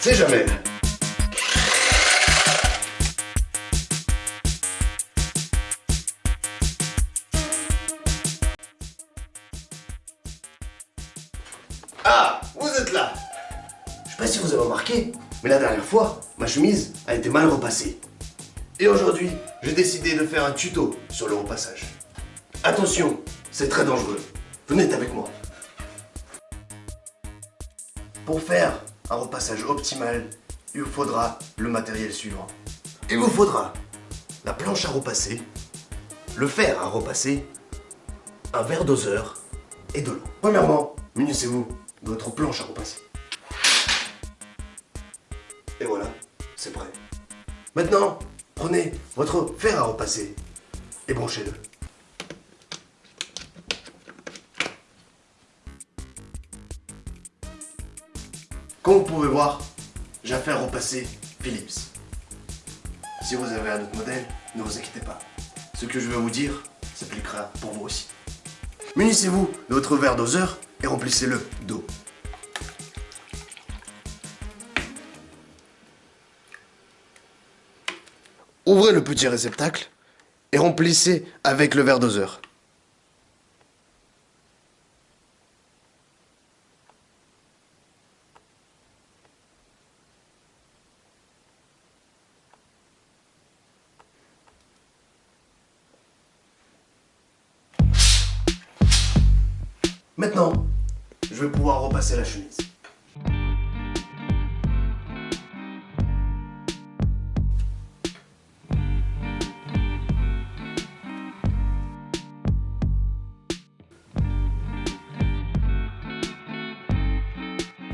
c'est Jamel. Ah, vous êtes là Je sais pas si vous avez remarqué, mais la dernière fois, ma chemise a été mal repassée. Et aujourd'hui, j'ai décidé de faire un tuto sur le repassage. Attention, c'est très dangereux. Venez avec moi. Pour faire un repassage optimal, il vous faudra le matériel suivant. Il vous faudra la planche à repasser, le fer à repasser, un verre doseur et de l'eau. Premièrement, munissez-vous de votre planche à repasser. Et voilà, c'est prêt. Maintenant, prenez votre fer à repasser et branchez-le. Comme vous pouvez voir, j'ai fait repasser Philips. Si vous avez un autre modèle, ne vous inquiétez pas. Ce que je vais vous dire s'appliquera pour vous aussi. Munissez-vous de votre verre doseur et remplissez-le d'eau. Ouvrez le petit réceptacle et remplissez avec le verre doseur. Maintenant, je vais pouvoir repasser la chemise.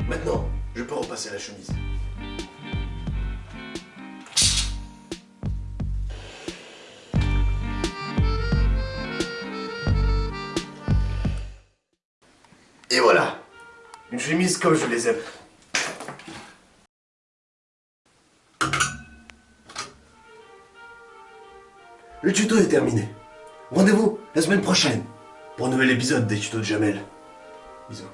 Maintenant, je peux repasser la chemise. Et voilà, une chemise comme je les aime. Le tuto est terminé. Rendez-vous la semaine prochaine pour un nouvel épisode des tutos de Jamel. Bisous.